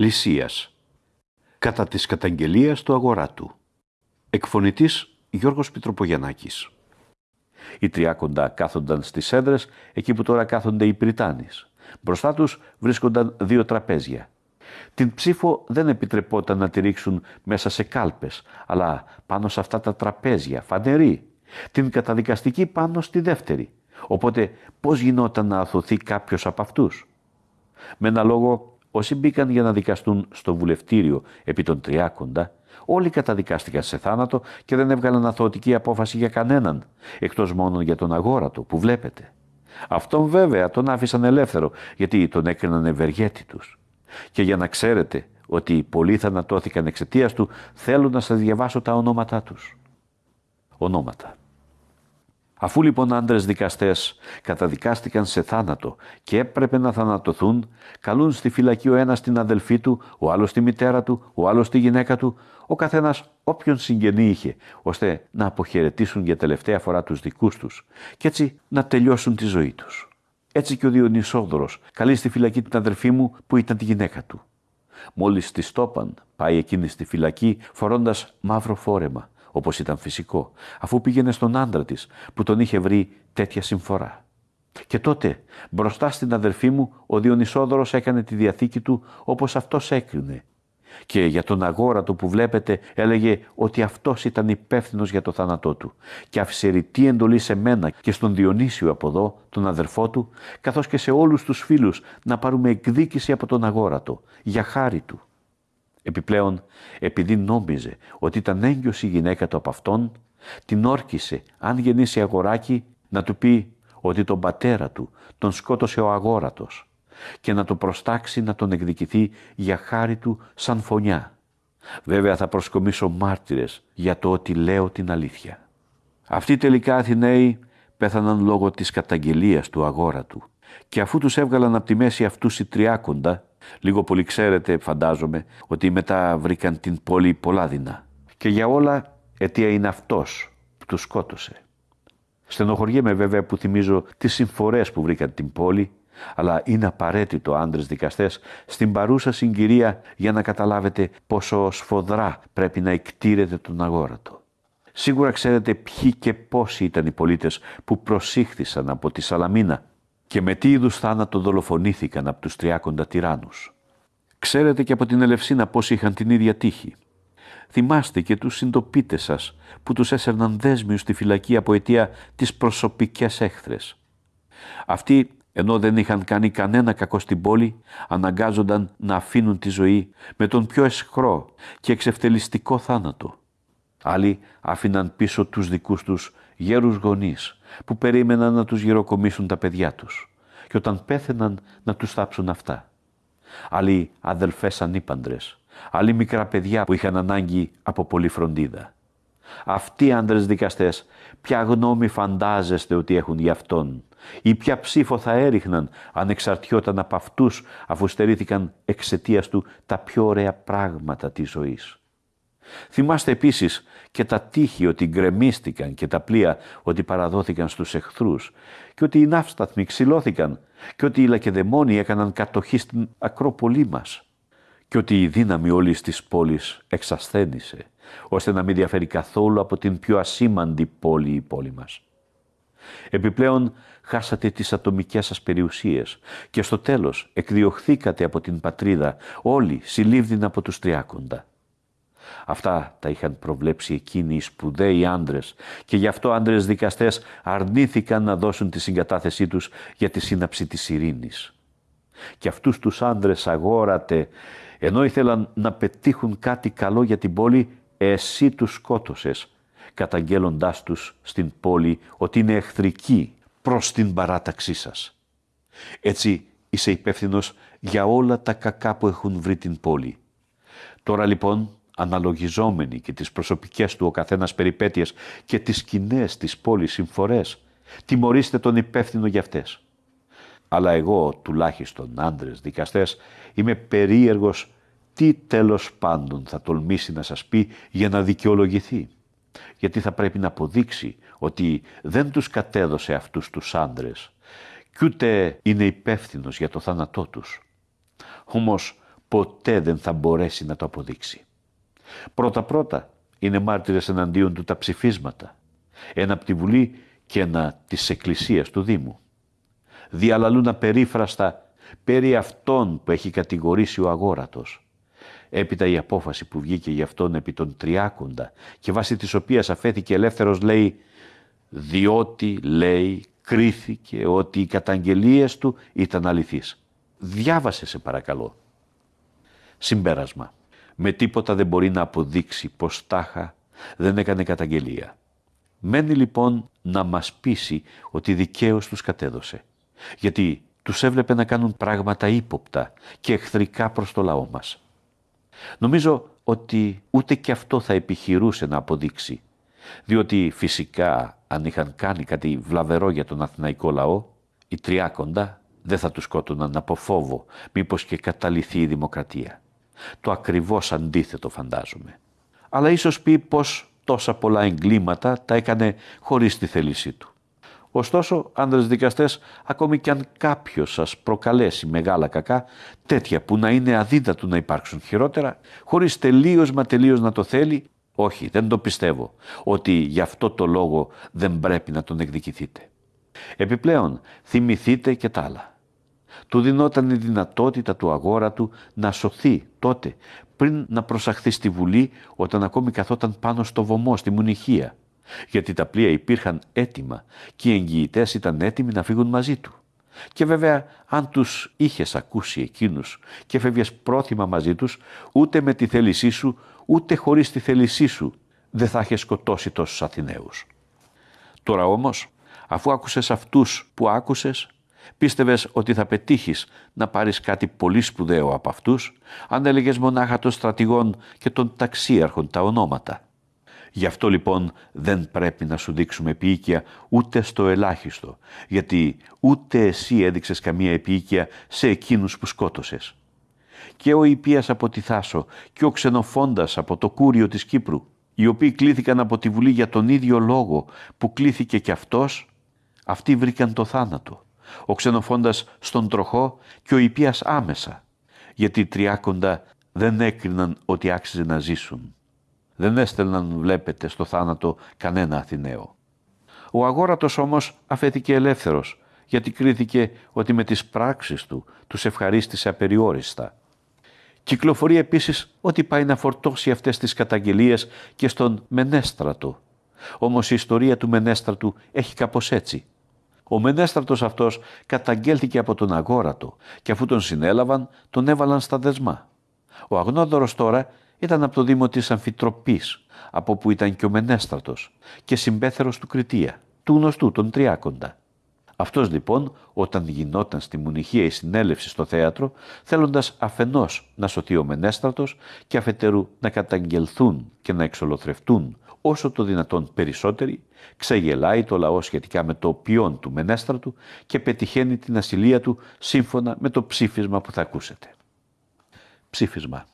Λυσίας Κατά της καταγγελίας του αγοράτου Εκφωνητής Γιώργος Πιτροπογιαννάκης Οι τριάκοντα κάθονταν στις έδρες εκεί που τώρα κάθονται οι Πριτάνης. Μπροστά τους βρίσκονταν δύο τραπέζια. Την ψήφο δεν επιτρεπόταν να τη ρίξουν μέσα σε κάλπες, αλλά πάνω σε αυτά τα τραπέζια, φανερή. Την καταδικαστική πάνω στη δεύτερη. Οπότε πώς γινόταν να αθωθεί κάποιος από αυτούς; Με ένα λόγο, όσοι μπήκαν για να δικαστούν στο βουλευτήριο επί των τριάκοντα, όλοι καταδικάστηκαν σε θάνατο και δεν έβγαλαν αθωωτική απόφαση για κανέναν, εκτός μόνο για τον αγόρατο που βλέπετε. Αυτόν βέβαια τον άφησαν ελεύθερο, γιατί τον έκριναν ευεργέτη τους. Και για να ξέρετε ότι πολλοί θανατώθηκαν εξαιτίας του, θέλω να σας διαβάσω τα ονόματά τους. Ονόματα. Αφού λοιπόν άντρες δικαστές καταδικάστηκαν σε θάνατο και έπρεπε να θανατωθούν, καλούν στη φυλακή ο ένας την αδελφή του, ο άλλος τη μητέρα του, ο άλλος τη γυναίκα του, ο καθένας όποιον συγγενή είχε, ώστε να αποχαιρετήσουν για τελευταία φορά τους δικούς τους και έτσι να τελειώσουν τη ζωή τους. Έτσι και ο Διονυσόδωρος καλεί στη φυλακή την αδελφή μου που ήταν τη γυναίκα του. Μόλις της τόπαν, πάει εκείνη στη φυλακή φορώντας μαύρο φόρεμα όπως ήταν φυσικό, αφού πήγαινε στον άντρα της που τον είχε βρει τέτοια συμφορά. Και τότε, μπροστά στην αδερφή μου, ο Διονυσόδωρος έκανε τη διαθήκη του όπως αυτός έκρινε. Και για τον αγόρατο που βλέπετε έλεγε ότι αυτός ήταν υπεύθυνος για το θάνατό του και άφησε ρητή εντολή σε μένα και στον Διονύσιο από εδώ, τον αδερφό του, καθώς και σε όλους τους φίλους να πάρουμε εκδίκηση από τον αγόρατο, για χάρη του. Επιπλέον, επειδή νόμιζε ότι ήταν έγκυος η γυναίκα του από αυτόν, την όρκησε, αν γεννήσει αγοράκι, να του πει ότι τον πατέρα του τον σκότωσε ο αγόρατος και να το προστάξει να τον εκδικηθεί για χάρη του σαν φωνιά. Βέβαια θα προσκομίσω μάρτυρες για το ότι λέω την αλήθεια. Αυτοί τελικά Αθηναίοι πέθαναν λόγω της καταγγελίας του αγόρατου και αφού τους έβγαλαν από τη μέση αυτούς οι τριάκοντα Λίγο πολύ ξέρετε, φαντάζομαι, ότι μετά βρήκαν την πόλη πολλά δεινά. Και για όλα αιτία είναι αυτός που τους σκότωσε. Στενοχωριέμαι βέβαια που θυμίζω τις συμφορές που βρήκαν την πόλη, αλλά είναι απαραίτητο άντρες δικαστές στην παρούσα συγκυρία για να καταλάβετε πόσο σφοδρά πρέπει να εκτήρετε τον αγόρατο. Σίγουρα ξέρετε ποιοι και πόσοι ήταν οι πολίτες που προσήχθησαν από τη Σαλαμίνα και με τι είδους θάνατο δολοφονήθηκαν από τους τριάκοντα τυράννους; Ξέρετε και από την Ελευσίνα πώς είχαν την ίδια τύχη. Θυμάστε και τους συντοπίτες σας που τους έσερναν δέσμιους στη φυλακή από αιτία τις προσωπικές έχθρες. Αυτοί ενώ δεν είχαν κάνει κανένα κακό στην πόλη, αναγκάζονταν να αφήνουν τη ζωή με τον πιο εσχρό και εξευτελιστικό θάνατο. Άλλοι άφηναν πίσω τους δικούς τους γέρους γονείς που περίμεναν να τους γυροκομίσουν τα παιδιά τους και όταν πέθαιναν να τους θάψουν αυτά. Άλλοι αδελφές ανήπαντρες, άλλοι μικρά παιδιά που είχαν ανάγκη από πολλή φροντίδα. Αυτοί οι άντρες δικαστές ποια γνώμη φαντάζεστε ότι έχουν γι' αυτόν ή ποια ψήφο θα έριχναν αν εξαρτιόταν από αυτούς αφού στερήθηκαν εξαιτίας του τα πιο ωραία πράγματα της ζωής; Θυμάστε επίσης και τα τείχη ότι γκρεμίστηκαν και τα πλοία ότι παραδόθηκαν στους εχθρούς και ότι οι ναύσταθμοι ξυλώθηκαν και ότι οι λακεδαιμόνοι έκαναν κατοχή στην Ακρόπολή μας και ότι η δύναμη όλης της πόλης εξασθένησε ώστε να μην διαφέρει καθόλου από την πιο ασήμαντη πόλη η πόλη μας. Επιπλέον χάσατε τις ατομικές σας περιουσίες και στο τέλος εκδιωχθήκατε από την πατρίδα όλοι συλλήβδιν από τους τριάκοντα. Αυτά τα είχαν προβλέψει εκείνοι οι σπουδαίοι άντρες και γι' αυτό άντρες δικαστές αρνήθηκαν να δώσουν τη συγκατάθεσή τους για τη σύναψη της ειρήνης. Και αυτούς τους άντρες αγόρατε, ενώ ήθελαν να πετύχουν κάτι καλό για την πόλη, εσύ τους σκότωσες, καταγγέλλοντάς τους στην πόλη ότι είναι εχθρικοί προς την παράταξή σας. Έτσι είσαι υπεύθυνος για όλα τα κακά που έχουν βρει την πόλη. Τώρα λοιπόν αναλογιζόμενοι και τις προσωπικές του ο καθένας περιπέτειες και τις κοινέ της πόλης συμφορές, τιμωρήστε τον υπεύθυνο για αυτές. Αλλά εγώ, τουλάχιστον άντρες δικαστές, είμαι περίεργος τι τέλος πάντων θα τολμήσει να σας πει για να δικαιολογηθεί. Γιατί θα πρέπει να αποδείξει ότι δεν τους κατέδωσε αυτούς τους άντρες και ούτε είναι υπεύθυνος για το θάνατό τους. Όμως ποτέ δεν θα μπορέσει να το αποδείξει. Πρώτα-πρώτα είναι μάρτυρες εναντίον του τα ψηφίσματα, ένα από τη Βουλή και ένα της Εκκλησίας του Δήμου. Διαλαλούν απερίφραστα περί αυτών που έχει κατηγορήσει ο αγόρατος. Έπειτα η απόφαση που βγήκε για αυτόν επί των τριάκοντα και βάσει της οποίας αφέθηκε ελεύθερος λέει «Διότι, λέει, κρίθηκε ότι οι καταγγελίες του ήταν αληθείς». Διάβασε σε παρακαλώ. Συμπέρασμα. Με τίποτα δεν μπορεί να αποδείξει πως τάχα δεν έκανε καταγγελία. Μένει λοιπόν να μας πείσει ότι δικαίως τους κατέδωσε. Γιατί τους έβλεπε να κάνουν πράγματα ύποπτα και εχθρικά προς το λαό μας. Νομίζω ότι ούτε και αυτό θα επιχειρούσε να αποδείξει, διότι φυσικά αν είχαν κάνει κάτι βλαβερό για τον αθηναϊκό λαό, οι τριάκοντα δεν θα τους σκότωναν από φόβο, μήπως και καταληθεί η δημοκρατία. Το ακριβώς αντίθετο φαντάζομαι. Αλλά ίσως πει πως τόσα πολλά εγκλήματα τα έκανε χωρίς τη θέλησή του. Ωστόσο, άντρες δικαστές, ακόμη κι αν κάποιος σας προκαλέσει μεγάλα κακά, τέτοια που να είναι αδίδατο να υπάρξουν χειρότερα, χωρίς τελείως μα τελείως να το θέλει, όχι, δεν το πιστεύω, ότι γι' αυτό το λόγο δεν πρέπει να τον εκδικηθείτε. Επιπλέον, θυμηθείτε και τα άλλα. Του δινόταν η δυνατότητα του αγόρα του να σωθεί τότε, πριν να προσαχθεί στη Βουλή όταν ακόμη καθόταν πάνω στο βωμό, στη Μουνιχία γιατί τα πλοία υπήρχαν έτοιμα και οι εγγυητές ήταν έτοιμοι να φύγουν μαζί του. Και βέβαια, αν τους είχες ακούσει εκείνους και φεύγες πρόθυμα μαζί τους, ούτε με τη θέλησή σου, ούτε χωρίς τη θέλησή σου, δεν θα είχες σκοτώσει τόσους Αθηναίους. Τώρα όμως, αφού άκουσες αυτούς που άκουσες, πίστευες ότι θα πετύχεις να πάρεις κάτι πολύ σπουδαίο από αυτούς, αν έλεγες μονάχα των στρατηγών και των ταξίαρχων τα ονόματα. Γι' αυτό λοιπόν δεν πρέπει να σου δείξουμε επίοικια ούτε στο ελάχιστο, γιατί ούτε εσύ έδειξες καμία επίοικια σε εκείνους που σκότωσες. Και ο Ιππίας από τη Θάσο και ο Ξενοφόντας από το Κούριο της Κύπρου, οι οποίοι κλήθηκαν από τη Βουλή για τον ίδιο λόγο που κλήθηκε και αυτός, αυτοί βρήκαν το θάνατο. Ο Ξενοφόντας στον τροχό και ο Ιππίας άμεσα, γιατί οι τριάκοντα δεν έκριναν ότι άξιζε να ζήσουν δεν έστελναν βλέπετε στο θάνατο κανένα Αθηναίο. Ο αγόρατος όμως αφέθηκε ελεύθερος, γιατί κρίθηκε ότι με τις πράξεις του τους ευχαρίστησε απεριόριστα. Κυκλοφορεί επίσης ότι πάει να φορτώσει αυτές τις καταγγελίες και στον Μενέστρατο. Όμως η ιστορία του Μενέστρατου έχει κάπως έτσι. Ο Μενέστρατος αυτός καταγγέλθηκε από τον αγόρατο και αφού τον συνέλαβαν τον έβαλαν στα δεσμά. Ο Αγνόδωρος τώρα ήταν από το Δήμο της Αμφιτροπής, από που ήταν και ο Μενέστρατος και συμπέθερος του Κριτία, του γνωστού τον Τριάκοντα. Αυτός λοιπόν, όταν γινόταν στη Μουνιχία η συνέλευση στο θέατρο, θέλοντας αφενός να σωθεί ο Μενέστρατος και αφετέρου να καταγγελθούν και να εξολοθρευτούν όσο το δυνατόν περισσότεροι, ξεγελάει το λαό σχετικά με το ποιόν του Μενέστρατου και πετυχαίνει την ασυλία του σύμφωνα με το ψήφισμα που θα ακούσετε. Ψήφισμα.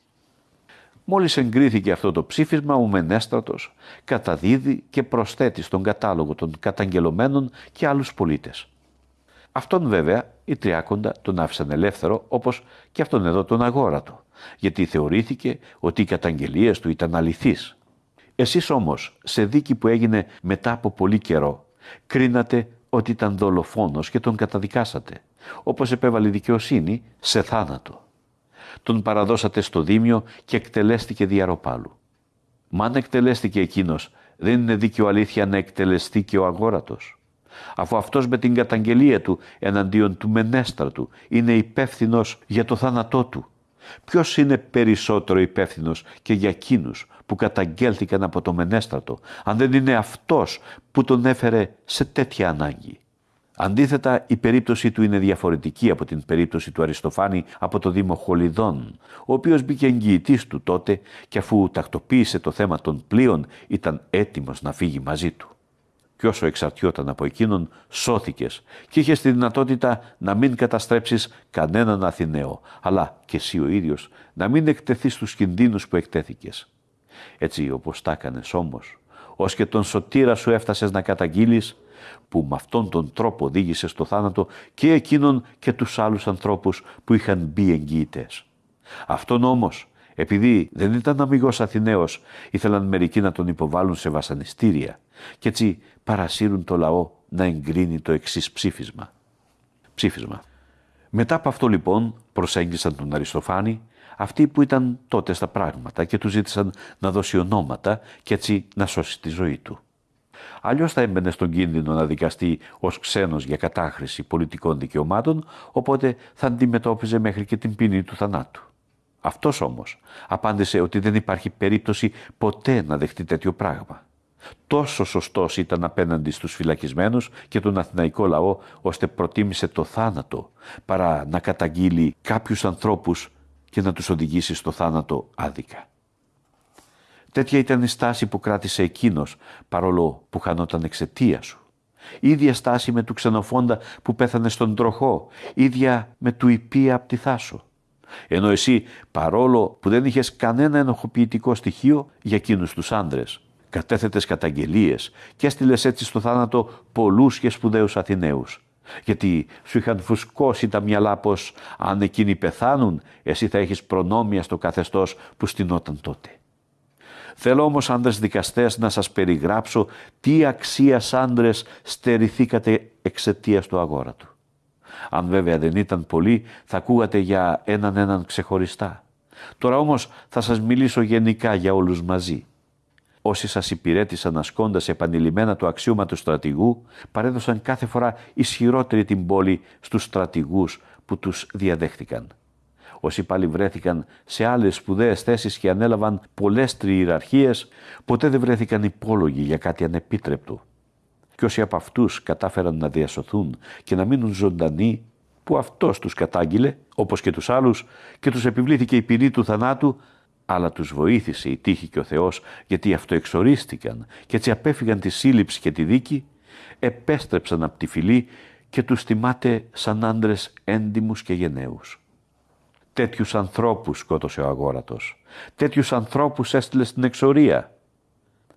Μόλις εγκρίθηκε αυτό το ψήφισμα, ο Μενέστρατος καταδίδει και προσθέτει στον κατάλογο των καταγγελωμένων και άλλους πολίτες. Αυτόν βέβαια οι Τριάκοντα τον άφησαν ελεύθερο όπως και αυτόν εδώ τον αγόρατο, γιατί θεωρήθηκε ότι οι καταγγελίες του ήταν αληθείς. Εσείς όμως, σε δίκη που έγινε μετά από πολύ καιρό, κρίνατε ότι ήταν δολοφόνος και τον καταδικάσατε, όπως επέβαλε η δικαιοσύνη σε θάνατο τον παραδώσατε στο Δήμιο και εκτελέστηκε διαρροπάλου. Μα αν εκτελέστηκε εκείνος, δεν είναι δίκαιο αλήθεια να εκτελεστεί και ο αγόρατος. Αφού αυτός με την καταγγελία του εναντίον του Μενέστρατου είναι υπεύθυνος για το θάνατό του. Ποιος είναι περισσότερο υπεύθυνος και για εκείνους που καταγγέλθηκαν από το Μενέστρατο, αν δεν είναι αυτός που τον έφερε σε τέτοια ανάγκη; Αντίθετα, η περίπτωση του είναι διαφορετική από την περίπτωση του Αριστοφάνη από το Δήμο Χολιδών, ο οποίος μπήκε εγγυητής του τότε και αφού τακτοποίησε το θέμα των πλοίων ήταν έτοιμος να φύγει μαζί του. Και όσο εξαρτιόταν από εκείνον, σώθηκες και είχες τη δυνατότητα να μην καταστρέψεις κανέναν Αθηναίο, αλλά και εσύ ο ίδιος να μην εκτεθείς στους κινδύνους που εκτέθηκες. Έτσι όπως τα έκανες όμως, ως και τον σωτήρα σου έφτασες να καταγγείλεις, που με αυτόν τον τρόπο οδήγησες στο θάνατο και εκείνον και τους άλλους ανθρώπους που είχαν μπει εγγυητές. Αυτόν όμως, επειδή δεν ήταν αμυγός Αθηναίος, ήθελαν μερικοί να τον υποβάλουν σε βασανιστήρια και έτσι παρασύρουν το λαό να εγκρίνει το εξής ψήφισμα. Ψήφισμα. Μετά από αυτό λοιπόν προσέγγισαν τον Αριστοφάνη αυτοί που ήταν τότε στα πράγματα και τους ζήτησαν να δώσει ονόματα και έτσι να σώσει τη ζωή του. Αλλιώς θα έμπαινε στον κίνδυνο να δικαστεί ως ξένος για κατάχρηση πολιτικών δικαιωμάτων, οπότε θα αντιμετώπιζε μέχρι και την ποινή του θανάτου. Αυτός όμως απάντησε ότι δεν υπάρχει περίπτωση ποτέ να δεχτεί τέτοιο πράγμα. Τόσο σωστός ήταν απέναντι στους φυλακισμένους και τον αθηναϊκό λαό, ώστε προτίμησε το θάνατο παρά να καταγγείλει κάποιους ανθρώπους και να τους οδηγήσει στο θάνατο άδικα. Τέτοια ήταν η στάση που κράτησε εκείνος, παρόλο που χανόταν εξαιτία σου. Ίδια στάση με του ξενοφόντα που πέθανε στον τροχό, ίδια με του υπία από τη θάσο. Ενώ εσύ, παρόλο που δεν είχες κανένα ενοχοποιητικό στοιχείο για εκείνους τους άντρες, κατέθετες καταγγελίες και έστειλες έτσι στο θάνατο πολλούς και σπουδαίους Αθηναίους. Γιατί σου είχαν φουσκώσει τα μυαλά πως αν εκείνοι πεθάνουν, εσύ θα έχεις προνόμια στο καθεστώς που στηνόταν τότε. Θέλω όμως άντρες δικαστές να σας περιγράψω τι αξίας άντρες στερηθήκατε εξαιτίας του αγόρατου. Αν βέβαια δεν ήταν πολλοί, θα ακούγατε για έναν έναν ξεχωριστά. Τώρα όμως θα σας μιλήσω γενικά για όλους μαζί. Όσοι σας υπηρέτησαν ασκώντας επανειλημμένα το αξίωμα του στρατηγού, παρέδωσαν κάθε φορά ισχυρότερη την πόλη στους στρατηγούς που τους διαδέχτηκαν. Όσοι πάλι βρέθηκαν σε άλλες σπουδαίες θέσεις και ανέλαβαν πολλές τριειραρχίες, ποτέ δεν βρέθηκαν υπόλογοι για κάτι ανεπίτρεπτο. Και όσοι από αυτούς κατάφεραν να διασωθούν και να μείνουν ζωντανοί, που αυτός τους κατάγγειλε, όπως και τους άλλους, και τους επιβλήθηκε η ποινή του θανάτου, αλλά τους βοήθησε η τύχη και ο Θεός γιατί αυτοεξορίστηκαν και έτσι απέφυγαν τη σύλληψη και τη δίκη, επέστρεψαν από τη φυλή και τους τιμάται σαν άντρες έντιμους και γενναίους. Τέτοιους ανθρώπους σκότωσε ο αγόρατος. Τέτοιους ανθρώπους έστειλε στην εξορία.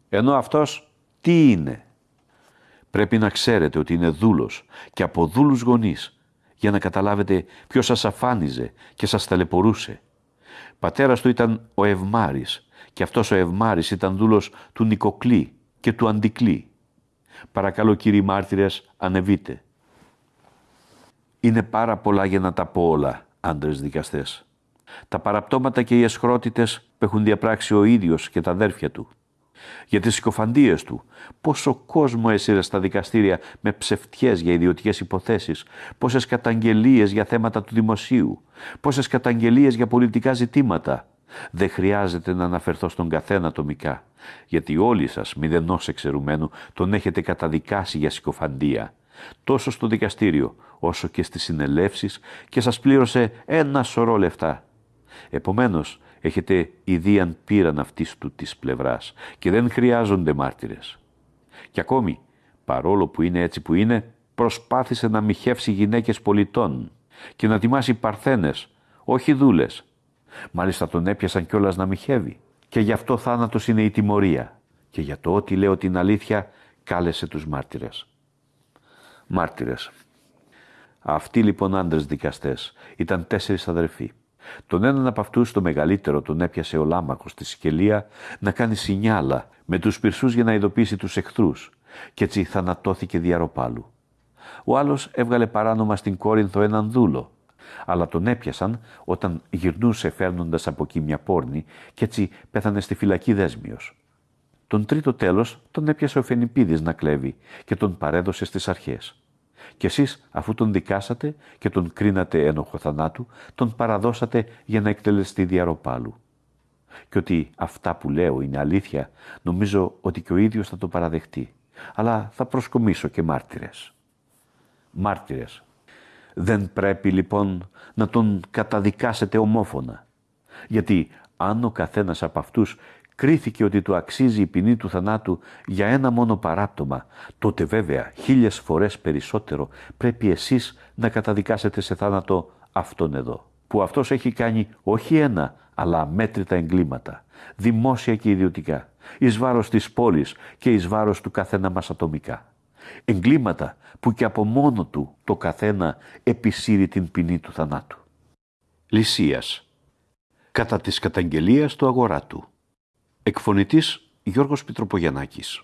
Ενώ αυτός τι είναι; Πρέπει να ξέρετε ότι είναι δούλος και από δούλους γονείς για να καταλάβετε ποιος σας αφάνιζε και σας ταλαιπωρούσε. Πατέρας του ήταν ο Ευμάρης και αυτός ο Ευμάρης ήταν δούλος του Νικοκλή και του Αντικλή. Παρακαλώ κύριοι μάρτυρες ανεβείτε. Είναι πάρα πολλά για να τα πω όλα, άντρες δικαστές. Τα παραπτώματα και οι εσχρότητες που έχουν διαπράξει ο ίδιος και τα αδέρφια του για τις συκοφαντίες του, πόσο κόσμο έσυρε στα δικαστήρια με ψευτιές για ιδιωτικές υποθέσεις, πόσες καταγγελίες για θέματα του δημοσίου, πόσες καταγγελίες για πολιτικά ζητήματα. Δεν χρειάζεται να αναφερθώ στον καθένα ατομικά, γιατί όλοι σας, μηδενός εξαιρουμένου, τον έχετε καταδικάσει για συκοφαντία, τόσο στο δικαστήριο όσο και στις συνελεύσεις και σας πλήρωσε ένα σωρό λεφτά. Επομένως, έχετε ιδίαν πήραν αυτής του της πλευράς και δεν χρειάζονται μάρτυρες. Και ακόμη, παρόλο που είναι έτσι που είναι, προσπάθησε να μοιχεύσει γυναίκες πολιτών και να τιμάσει παρθένες, όχι δούλες. Μάλιστα τον έπιασαν κιόλας να μοιχεύει. Και γι' αυτό θάνατος είναι η τιμωρία. Και για το ότι λέω την αλήθεια, κάλεσε τους μάρτυρες. Μάρτυρες. Αυτοί λοιπόν άντρες δικαστές ήταν τέσσερις αδερφοί. Τον έναν από αυτούς, το μεγαλύτερο, τον έπιασε ο λάμακος στη σκελία να κάνει σινιάλα με τους πυρσούς για να ειδοποιήσει τους εχθρούς, και έτσι θανατώθηκε διαρροπάλου. Ο άλλος έβγαλε παράνομα στην Κόρινθο έναν δούλο, αλλά τον έπιασαν όταν γυρνούσε φέρνοντας από εκεί μια πόρνη και έτσι πέθανε στη φυλακή δέσμιος. Τον τρίτο τέλος τον έπιασε ο Φενιπίδης να κλέβει και τον παρέδωσε στις αρχές. Και εσείς αφού τον δικάσατε και τον κρίνατε ένοχο θανάτου, τον παραδώσατε για να εκτελεστεί διαρροπάλου. Και ότι αυτά που λέω είναι αλήθεια, νομίζω ότι και ο ίδιος θα το παραδεχτεί. Αλλά θα προσκομίσω και μάρτυρες. Μάρτυρες. Δεν πρέπει λοιπόν να τον καταδικάσετε ομόφωνα. Γιατί αν ο καθένας από αυτούς κρίθηκε ότι του αξίζει η ποινή του θανάτου για ένα μόνο παράπτωμα, τότε βέβαια χίλιες φορές περισσότερο πρέπει εσείς να καταδικάσετε σε θάνατο αυτόν εδώ, που αυτός έχει κάνει όχι ένα, αλλά μέτρητα εγκλήματα, δημόσια και ιδιωτικά, εις βάρος της πόλης και εις βάρος του καθένα μας ατομικά. Εγκλήματα που και από μόνο του το καθένα επισύρει την ποινή του θανάτου. Λυσίας κατά της καταγγελίας του αγοράτου. Εκφωνητής Γιώργος Πιτροπογιαννάκης.